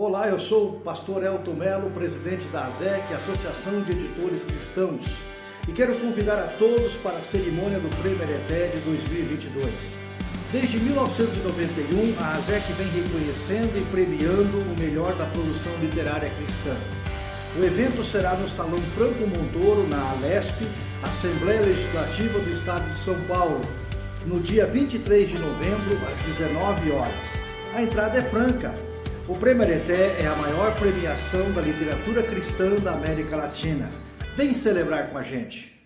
Olá, eu sou o pastor Elton Melo, presidente da ASEC, Associação de Editores Cristãos, e quero convidar a todos para a cerimônia do Prêmio Ereté de 2022. Desde 1991, a ASEC vem reconhecendo e premiando o melhor da produção literária cristã. O evento será no Salão Franco Montoro, na Alesp, Assembleia Legislativa do Estado de São Paulo, no dia 23 de novembro, às 19 horas. A entrada é franca. O Prêmio Areté é a maior premiação da literatura cristã da América Latina. Vem celebrar com a gente!